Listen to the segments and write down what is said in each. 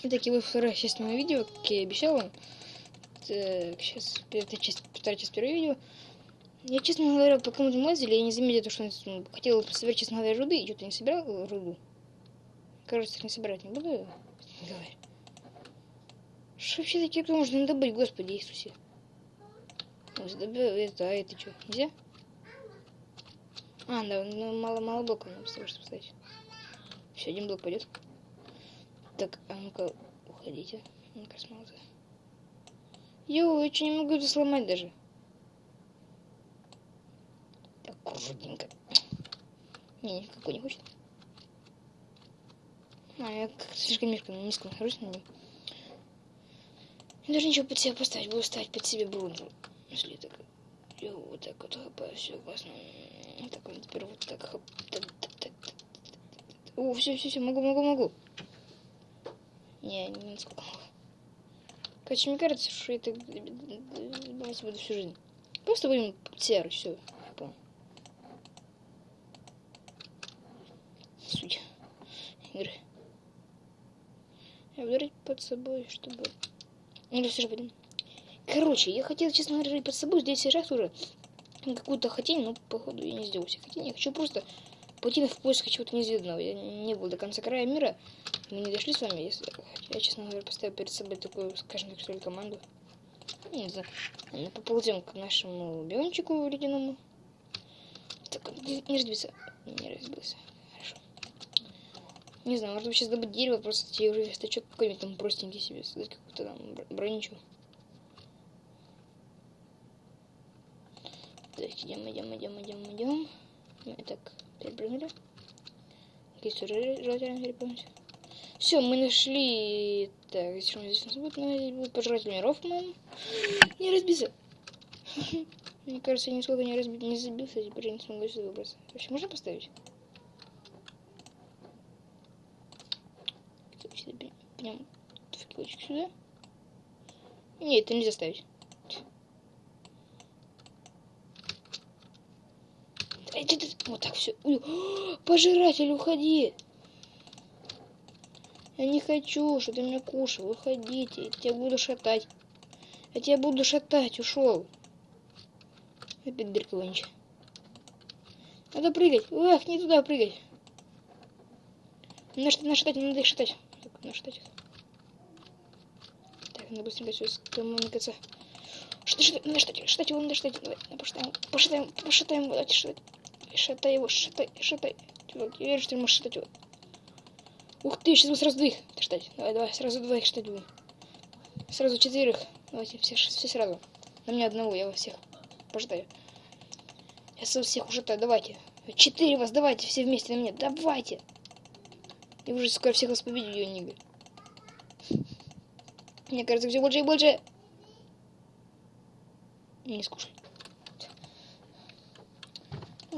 Итак, и вот вторая часть моего видео, как я и обещал вам. Так, сейчас, это часть, вторая часть первого видео. Я, честно говоря, по кому-то лазили, я не заметил, то, что он ну, хотел собирать, честно говоря, руды, и что-то не собирал э, руду. Кажется, не собирать не буду, говоря. Что вообще такие кто можно добыть, Господи Иисусе? Это, а это что, нельзя? А, да, ну, мало, мало блоков надо чтобы поставить. Все, один блок пойдет. Так, а ну-ка, уходите. Ну-ка, смолота. Йоу, я что не могу это сломать даже. Так, крутенько. Не, никакой не хочет. А, я как слишком низко, низко нахожусь на нем. Я даже ничего под себя поставить, буду ставить под себя бронзу. Если так, йоу, вот так вот хапаю, все классно. Так, вот теперь вот так, хоп, так, так, так, так. О, все, все, все, могу, могу, могу. Не, не насколько могу. Короче, мне кажется, что это давайте буду всю жизнь. Просто будем серы, все, понял. Суть игры. Я буду под собой, чтобы... Или все же будем. Короче, я хотел, честно говоря, под собой здесь сейчас уже какую-то хотень, но походу я не сделал все хотень. Я хочу просто пойти в поиск чего-то неизведанного. Я не был до конца края мира. Мы не дошли с вами, если я, честно говоря, поставил перед собой такую, скажем так, что ли, команду. Не знаю. Мы поползем к нашему биончику ледяному. Так, не, разбился. Не разбился. Хорошо. Не знаю, может сейчас добыть дерево, просто тебе уже стачок какой-нибудь там простенький себе создать, какую-то там броничу. Так, идем, идем, идем, идем, идем. Так, перепрыгнули. Все, желательно перепрыгнуть. Все, мы нашли... Так, что здесь у нас будет? Ну, здесь будет пожиратель миров, по-моему. Не разбился. Мне кажется, я нисколько не, разби... не забился, теперь я не смогу сюда выбраться. Вообще, можно поставить? Прям в килочек сюда. Нет, это нельзя ставить. Вот так все. Пожиратель, уходи. Я не хочу, чтобы ты меня кушал. Уходите. Я тебя буду шатать. Я тебя буду шатать. Ушел. Опять дырка вонючая. Надо прыгать. Эх, не туда прыгать. Надо нашатать, надо их шатать. Так, нашатать их. Так, надо быстренько все скоммуникаться. Что, что, надо шатать, шатать его, надо шатать. Давай, пошатаем, пошатаем, пошатаем, давайте шатать. Шатай его, шатай, шатай. Чувак, я верю, что ты можешь шатать его. Ух ты, сейчас мы сразу двоих шатать. Давай, давай, сразу двоих шатать будем. Сразу четверых. Давайте, все, все сразу. На меня одного, я вас всех пожитаю. Я со всех ушатаю, давайте. Четыре вас, давайте, все вместе на меня, давайте. Я уже скоро всех вас победю, Йонига. Мне кажется, все больше и больше. Не скушай.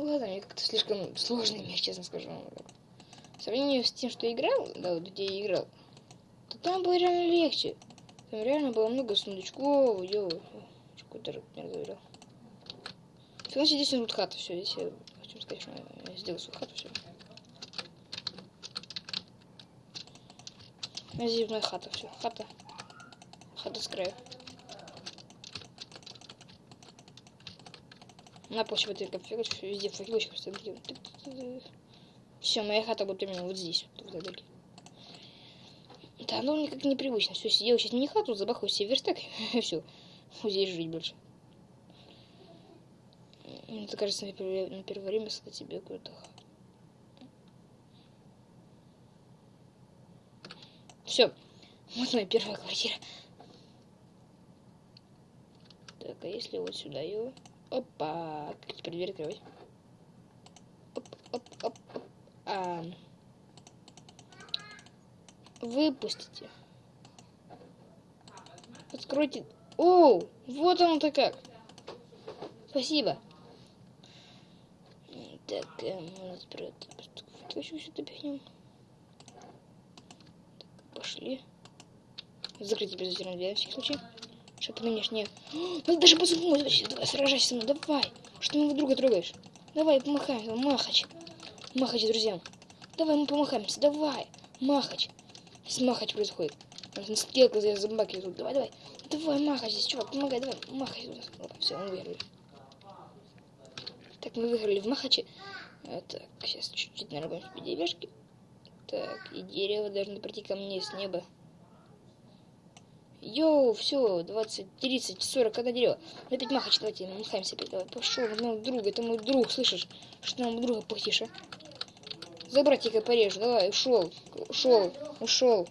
Ладно, мне как-то слишком сложный мир, честно скажу. В сравнении с тем, что я играл, да, вот где я играл, то там было реально легче. Там реально было много сундучков, йоу. Какой-то не разговорил. Значит, здесь вот хата, все, здесь я хочу сказать, что я сделал свою хату, все. Здесь моя хата, все, хата. Хата с краю. На почве ты конфигурировать, везде факелочек поставить. Все, моя хата будет именно вот здесь, вот в этой дырке. Да, ну никак непривычно. Все, сидел сейчас не хату, забахал себе верстак, и все. Здесь жить больше. Мне кажется, на первое, на первое время себе какую-то хату. Все. Вот моя первая квартира. Так, а если вот сюда его... Опа. Как теперь дверь открывать? Оп, оп, оп, оп. А. Выпустите. Откройте. О, вот оно-то как. Спасибо. Так, э, у нас прет. Точно сюда пихнем. пошли. Закрыть за дверь, на всякий случай. Что-то внешне. Надо даже позвонить. Давай, сражайся со мной. Давай. Что ты моего друга трогаешь? Давай, помахаем. Махач. Махач, друзья. Давай мы помахаемся. Давай. Махач. С махач происходит. Он стрелка за зомбаки тут. Давай, давай. Давай, махай здесь, чувак, помогай, давай, сюда. Все, мы выиграли. Так, мы выиграли в махаче. А, так, сейчас чуть-чуть наработаем себе деревяшки. Так, и дерево должно прийти ко мне с неба. Йоу, все, 20, 30, 40, когда дерево. Опять махач, давайте, махаемся опять, давай. Пошел, мой друг, это мой друг, слышишь? Что нам друга пыхтишь, а? За братика порежу, давай, ушел, ушел, ушел.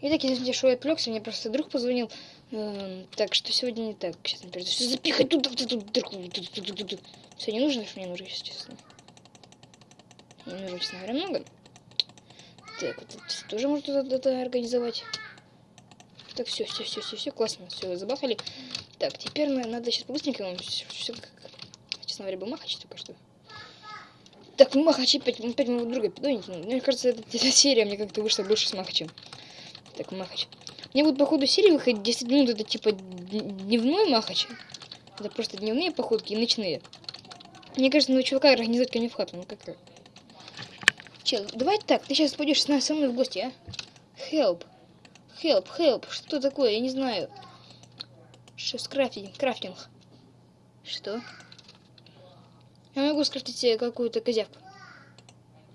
И так, извините, что я отвлекся, мне просто друг позвонил. Эм, так, что сегодня не так. Сейчас, например, все запихать тут, тут, тут, дырку. Все, не нужно, что мне нужно, если честно. Не нужно, честно говоря, много. Так, вот это тоже можно это организовать. Так, все, все, все, все, все, классно, все, забахали. Так, теперь надо сейчас побыстренько, все, все как, честно говоря, бы махач только что. Так, махач опять, опять моего друга пидонить. Мне кажется, эта, эта серия мне как-то вышла больше с махачем. Так, махач. Мне вот по ходу серии выходит 10 минут, это типа дневной махач. Это просто дневные походки и ночные. Мне кажется, ну чувака организовать ко мне в хату, ну как-то. Чел, давай так, ты сейчас пойдешь со мной в гости, а? Help. Help, help. Что такое? Я не знаю. С крафтинг? Крафтинг. Что? Я могу скрафтить себе какую-то козявку.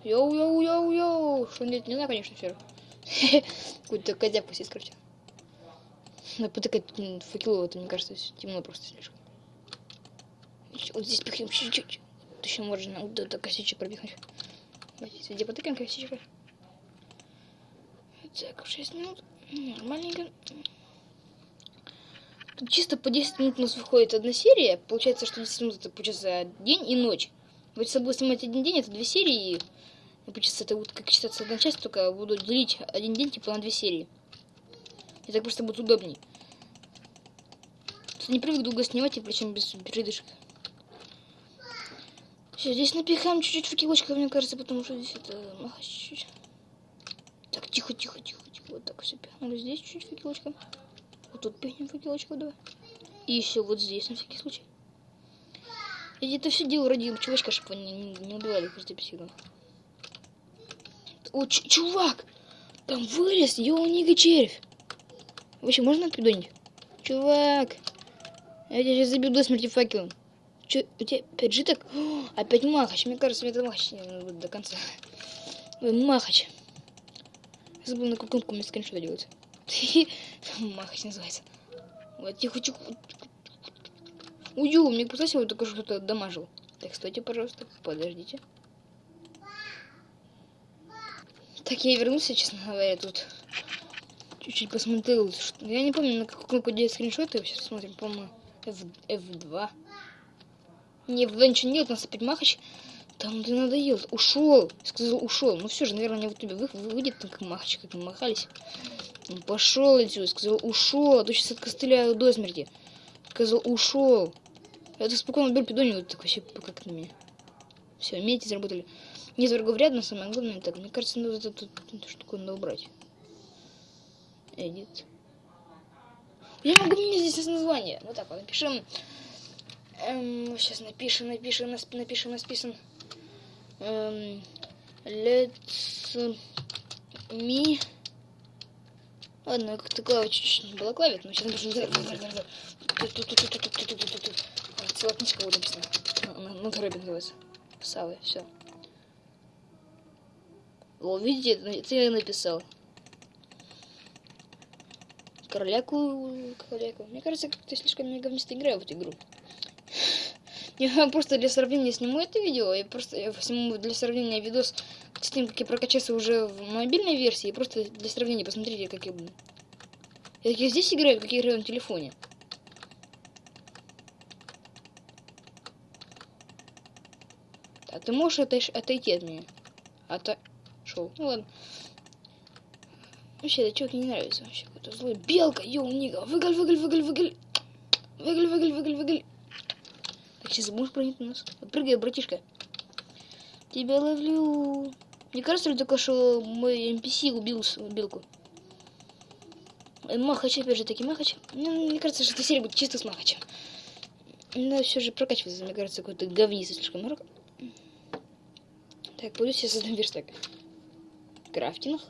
Йоу-йоу-йоу-йоу. Что нет, не знаю, конечно, все. Какую-то козявку себе скрафтил. Надо потыкать факелово, это, мне кажется, темно просто слишком. Вот здесь пихнем чуть-чуть. Еще можно вот это косичек пробегать. Давайте, где потыкаем косичка. Так, 6 минут. Нормальненько. Тут чисто по 10 минут у нас выходит одна серия. Получается, что 10 минут это получается день и ночь. Вот если буду снимать один день, это две серии. И получается, это будет как считаться одна часть, только буду делить один день типа на две серии. И так просто будет удобней. Не привык долго снимать, и причем без передышек. Все, здесь напихаем чуть-чуть факелочков, мне кажется, потому что здесь это махать чуть-чуть. Так, тихо, тихо, тихо, тихо. Вот так все пихнули. Здесь чуть-чуть факелочком. Вот тут пихнем факелочков, давай. И еще вот здесь, на всякий случай. Я это все делаю ради чувачка, чтобы они не, не убивали каждый психом. О, чувак! Там вылез ёлнига червь. Вообще, можно придонить? Чувак! Я тебя сейчас забью до смерти факелом. Че, у тебя опять житок? О, опять махач. Мне кажется, мне это махач не надо до конца. Ой, махач. Забыл, на какую кнопку мне скриншот делать. Махач называется. Вот, тихо, тихо. Ую, мне показалось, его только что-то дамажил. Так, стойте, пожалуйста, подождите. Так, я вернулся, честно говоря, тут чуть-чуть посмотрел. Я не помню, на какую кнопку делать скриншоты. Сейчас смотрим, по-моему, F... F2. Не, в ничего нет, у нас опять махач. Там ты надоел. Ушел. Сказал, ушел. Ну все же, наверное, не в ютубе вы, выйдет как махач, как махались. Пошел отсюда. Сказал, ушел. А то сейчас откостыляю до смерти. Сказал, ушел. Я так спокойно беру вот так вообще как на меня. Все, меди заработали. Нет врагов рядом, самое главное так. Мне кажется, надо эту, эту, штуку надо убрать. Эдит. Я могу мне здесь название. Вот так вот напишем. Эм, сейчас напишем, напишем, напишем, напишем. Эм, let's me. Ладно, как-то клава была клавит, но сейчас напишем. Целая книжка будет написана. На коробе называется. Савы, все. О, видите, это я написал. Короляку, короляку. Мне кажется, как-то слишком я говнисто играю в эту игру. Я просто для сравнения сниму это видео, я просто я сниму для сравнения видос с тем, как я прокачался уже в мобильной версии, просто для сравнения посмотрите, как я... Я, я здесь играю, как я играю на телефоне. А ты можешь отойш... отойти от меня? Ото... Шел. Ну ладно. Вообще, это человек не нравится вообще. Какой-то злой. Белка, йоу, нига. Выголь, выголь, выголь, выголь. Выголь, выголь, выголь, выголь. Сейчас прыгнуть на нас. Прыгай, братишка. Тебя ловлю. Мне кажется, только что мой NPC убил белку. Махач, опять же таки Махач. Мне, мне кажется, что эта серия будет чисто с Махачем. Надо все же прокачиваться, мне кажется, какой-то говница слишком много. Так, пойду себе создам верстак. Крафтинг.